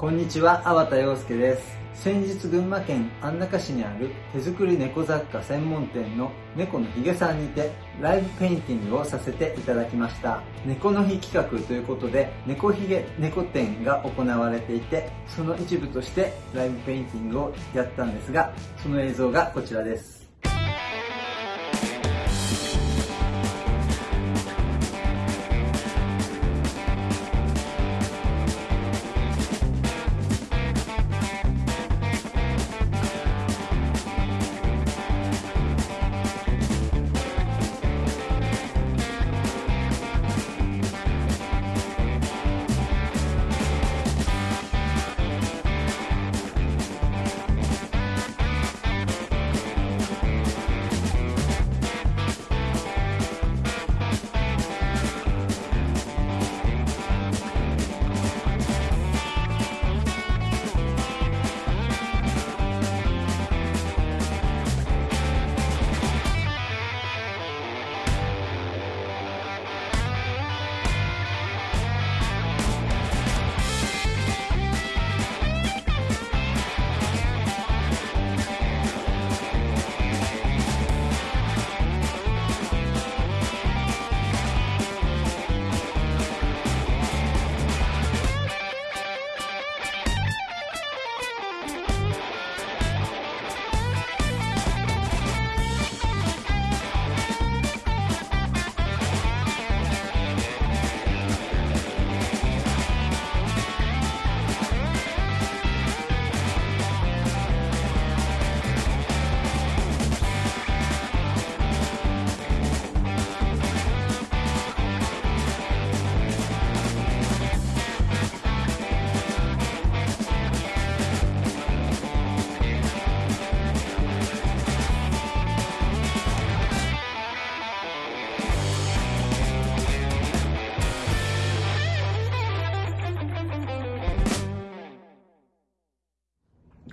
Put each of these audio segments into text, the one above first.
こんにちは、粟田洋介です。先日群馬県安中市にある手作り猫雑貨専門店の猫のひげさんにてライブペインティングをさせていただきました猫の日企画ということで猫ひげ猫展が行われていてその一部としてライブペインティングをやったんですがその映像がこちらです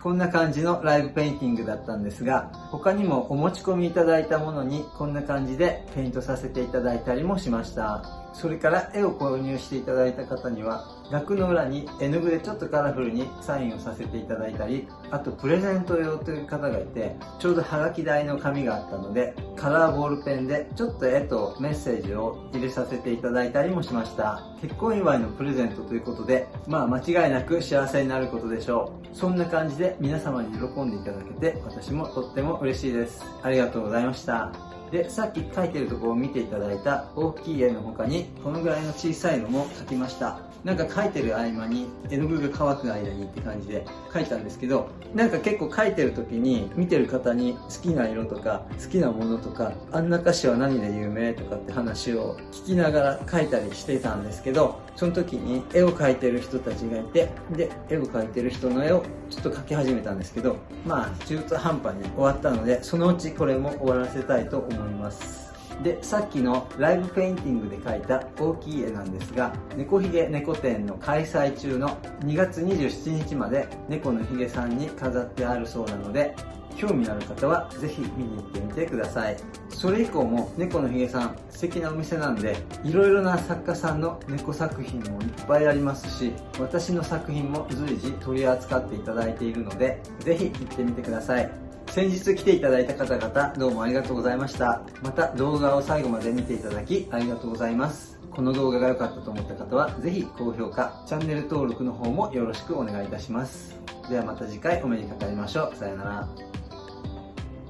こんな感じのライブペインティングだったんですが、他にもお持ち込みいただいたものにこんな感じでペイントさせていただいたりもしました。それから絵を購入していただいた方には、額の裏に絵の具でちょっとカラフルにサインをさせていただいたり、あとプレゼント用という方がいて、ちょうどハガキ台の紙があったので、カラーボールペンでちょっと絵とメッセージを入れさせていただいたりもしました。結婚祝いのプレゼントということで、まあ間違いなく幸せになることでしょう。そんな感じで皆様に喜んでいただけて、私もとっても嬉しいです。ありがとうございました。で、さっき書いてるところを見ていただいた大きい絵の他に、このぐらいの小さいのも描きました。なんか書いてる合間に絵の具が乾く間にって感じで書いたんですけど、なんか結構書いてる時に見てる方に好きな色とか好きなものとか、あんな歌詞は何で有名とかって話を聞きながら書いたりしてたんですけど、その時に絵を描いてる人たちがいて、で、絵を描いてる人の絵をちょっと描き始めたんですけど、まあ中途半端に終わったので、そのうちこれも終わらせたいと思います。思いますで、さっきのライブペインティングで描いた大きい絵なんですが、猫ひげ猫展の開催中の2月27日まで猫のひげさんに飾ってあるそうなので、興味のある方はぜひ見に行ってみてください。それ以降も猫のひげさん素敵なお店なんで、いろいろな作家さんの猫作品もいっぱいありますし、私の作品も随時取り扱っていただいているので、ぜひ行ってみてください。先日来ていただいた方々、どうもありがとうございました。また動画を最後まで見ていただき、ありがとうございます。この動画が良かったと思った方は、ぜひ高評価、チャンネル登録の方もよろしくお願いいたします。ではまた次回お目にかかりましょう。さようなら。